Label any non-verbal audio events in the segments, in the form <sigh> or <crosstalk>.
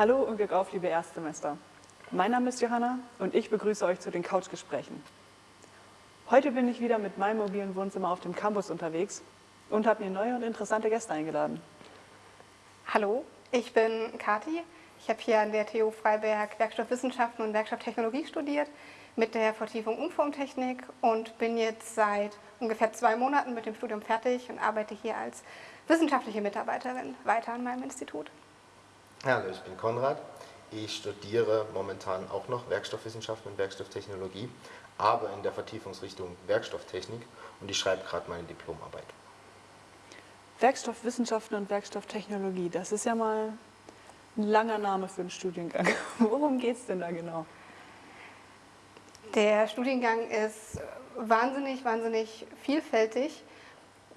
Hallo und Glück auf, liebe Erstsemester. Mein Name ist Johanna und ich begrüße euch zu den Couchgesprächen. Heute bin ich wieder mit meinem mobilen Wohnzimmer auf dem Campus unterwegs und habe mir neue und interessante Gäste eingeladen. Hallo, ich bin Kati. Ich habe hier an der TU Freiberg Werkstoffwissenschaften und Werkstofftechnologie studiert mit der Vertiefung Umformtechnik und bin jetzt seit ungefähr zwei Monaten mit dem Studium fertig und arbeite hier als wissenschaftliche Mitarbeiterin weiter an meinem Institut. Hallo, ich bin Konrad. Ich studiere momentan auch noch Werkstoffwissenschaften und Werkstofftechnologie, aber in der Vertiefungsrichtung Werkstofftechnik und ich schreibe gerade meine Diplomarbeit. Werkstoffwissenschaften und Werkstofftechnologie, das ist ja mal ein langer Name für einen Studiengang. <laughs> Worum geht es denn da genau? Der Studiengang ist wahnsinnig, wahnsinnig vielfältig.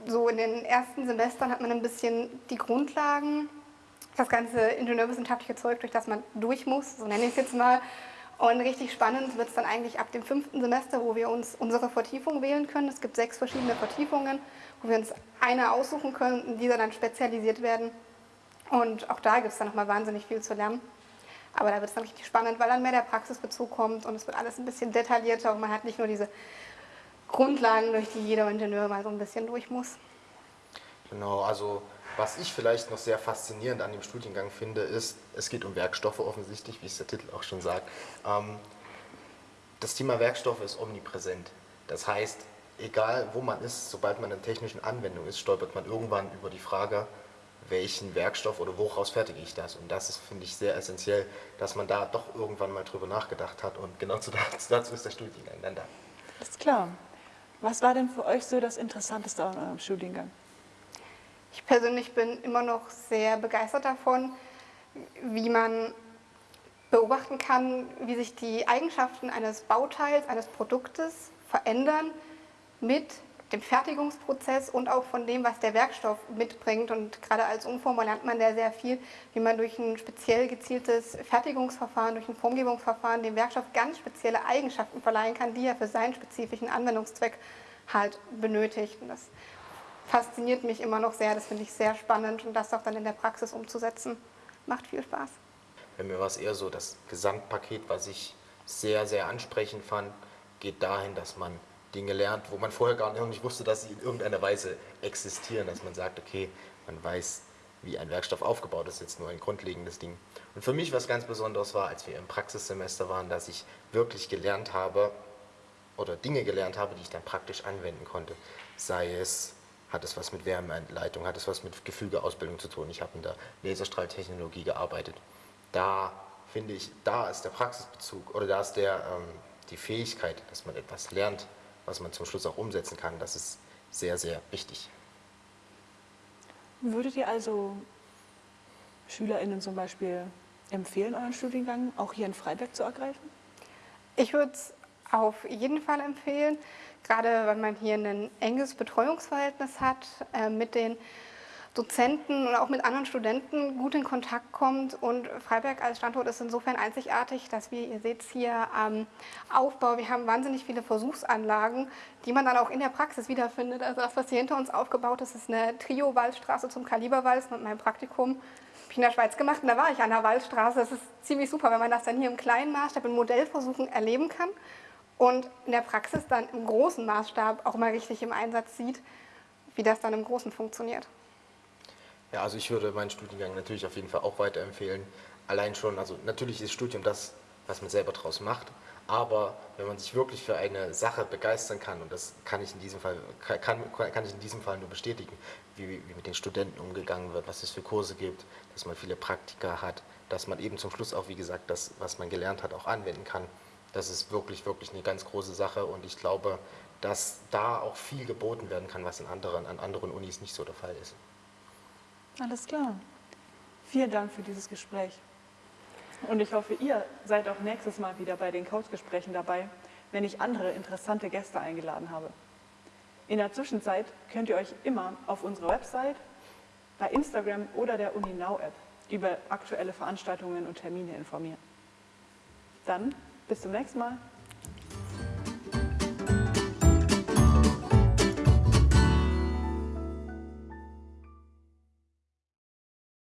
So in den ersten Semestern hat man ein bisschen die Grundlagen, das ganze ingenieurwissenschaftliche Zeug, durch das man durch muss, so nenne ich es jetzt mal. Und richtig spannend wird es dann eigentlich ab dem fünften Semester, wo wir uns unsere Vertiefung wählen können. Es gibt sechs verschiedene Vertiefungen, wo wir uns eine aussuchen können diese dann spezialisiert werden. Und auch da gibt es dann nochmal wahnsinnig viel zu lernen. Aber da wird es dann richtig spannend, weil dann mehr der Praxisbezug kommt und es wird alles ein bisschen detaillierter und man hat nicht nur diese Grundlagen, durch die jeder Ingenieur mal so ein bisschen durch muss. Genau, also was ich vielleicht noch sehr faszinierend an dem Studiengang finde, ist, es geht um Werkstoffe offensichtlich, wie es der Titel auch schon sagt. Ähm, das Thema Werkstoffe ist omnipräsent. Das heißt, egal wo man ist, sobald man in technischen Anwendung ist, stolpert man irgendwann über die Frage, welchen Werkstoff oder woraus fertige ich das. Und das ist, finde ich, sehr essentiell, dass man da doch irgendwann mal drüber nachgedacht hat. Und genau <laughs> dazu ist der Studiengang dann da. Ist klar. Was war denn für euch so das Interessanteste an eurem Studiengang? Ich persönlich bin immer noch sehr begeistert davon, wie man beobachten kann, wie sich die Eigenschaften eines Bauteils, eines Produktes verändern mit dem Fertigungsprozess und auch von dem, was der Werkstoff mitbringt. Und gerade als Umformer lernt man da sehr viel, wie man durch ein speziell gezieltes Fertigungsverfahren, durch ein Formgebungsverfahren dem Werkstoff ganz spezielle Eigenschaften verleihen kann, die er für seinen spezifischen Anwendungszweck halt benötigt. Und das fasziniert mich immer noch sehr, das finde ich sehr spannend und das auch dann in der Praxis umzusetzen, macht viel Spaß. Bei mir war es eher so, das Gesamtpaket, was ich sehr, sehr ansprechend fand, geht dahin, dass man Dinge lernt, wo man vorher gar nicht wusste, dass sie in irgendeiner Weise existieren, dass man sagt, okay, man weiß, wie ein Werkstoff aufgebaut ist, jetzt nur ein grundlegendes Ding. Und für mich was ganz Besonderes war, als wir im Praxissemester waren, dass ich wirklich gelernt habe oder Dinge gelernt habe, die ich dann praktisch anwenden konnte. Sei es, hat es was mit Wärmeentleitung, hat es was mit Gefügeausbildung zu tun. Ich habe in der Laserstrahltechnologie gearbeitet. Da finde ich, da ist der Praxisbezug oder da ist der, ähm, die Fähigkeit, dass man etwas lernt, was man zum Schluss auch umsetzen kann, das ist sehr, sehr wichtig. Würdet ihr also SchülerInnen zum Beispiel empfehlen, euren Studiengang auch hier in Freiberg zu ergreifen? Ich würde es auf jeden Fall empfehlen, gerade weil man hier ein enges Betreuungsverhältnis hat äh, mit den Dozenten und auch mit anderen Studenten gut in Kontakt kommt. Und Freiberg als Standort ist insofern einzigartig, dass wir, ihr seht es hier am Aufbau, wir haben wahnsinnig viele Versuchsanlagen, die man dann auch in der Praxis wiederfindet. Also das, was hier hinter uns aufgebaut ist, ist eine Trio-Waldstraße zum Kaliberwalz mit meinem Praktikum ich in der Schweiz gemacht und da war ich an der Waldstraße. Das ist ziemlich super, wenn man das dann hier im kleinen Maßstab in Modellversuchen erleben kann und in der Praxis dann im großen Maßstab auch mal richtig im Einsatz sieht, wie das dann im Großen funktioniert. Ja, also ich würde meinen Studiengang natürlich auf jeden Fall auch weiterempfehlen. Allein schon, also natürlich ist Studium das, was man selber draus macht, aber wenn man sich wirklich für eine Sache begeistern kann, und das kann ich in diesem Fall, kann, kann ich in diesem Fall nur bestätigen, wie, wie mit den Studenten umgegangen wird, was es für Kurse gibt, dass man viele Praktika hat, dass man eben zum Schluss auch, wie gesagt, das, was man gelernt hat, auch anwenden kann. Das ist wirklich, wirklich eine ganz große Sache und ich glaube, dass da auch viel geboten werden kann, was in anderen, an anderen Unis nicht so der Fall ist. Alles klar. Vielen Dank für dieses Gespräch. Und ich hoffe, ihr seid auch nächstes Mal wieder bei den Couchgesprächen dabei, wenn ich andere interessante Gäste eingeladen habe. In der Zwischenzeit könnt ihr euch immer auf unserer Website, bei Instagram oder der UniNow-App über aktuelle Veranstaltungen und Termine informieren. Dann bis zum nächsten Mal.